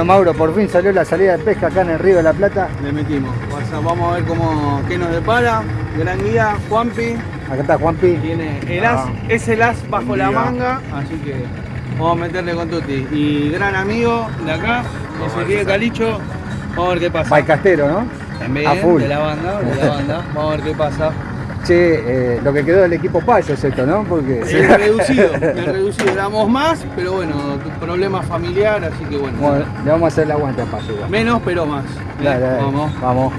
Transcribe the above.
Bueno, Mauro, por fin salió la salida de pesca acá en el Río de la Plata. Le metimos. O sea, vamos a ver cómo, qué nos depara. Gran guía, Juanpi. Acá está Juanpi. Tiene el as, Ah. es el as bajo la manga, así que vamos a meterle con Tuti. Y gran amigo de acá, Ezequiel Calicho. Vamos a ver qué pasa. Baicastero, ¿no? También a full. de la banda, de la banda. Vamos a ver qué pasa. Che, eh, lo que quedó del equipo Payo es esto, ¿no? Porque... Es reducido, es reducido. Éramos más, pero bueno, problema familiar, así que bueno. Bueno, le vamos a hacer el aguante a Payo igual. Menos, pero más. Dale, dale, Vamos. Vamos.